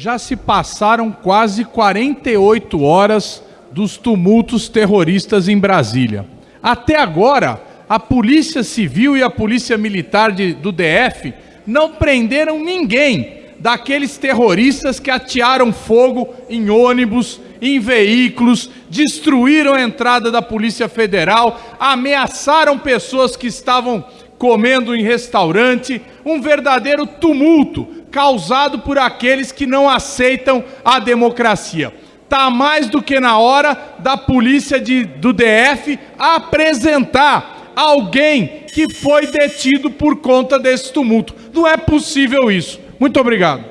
Já se passaram quase 48 horas dos tumultos terroristas em Brasília. Até agora, a Polícia Civil e a Polícia Militar de, do DF não prenderam ninguém daqueles terroristas que atearam fogo em ônibus, em veículos, destruíram a entrada da Polícia Federal, ameaçaram pessoas que estavam comendo em restaurante, um verdadeiro tumulto causado por aqueles que não aceitam a democracia. Está mais do que na hora da polícia de, do DF apresentar alguém que foi detido por conta desse tumulto. Não é possível isso. Muito obrigado.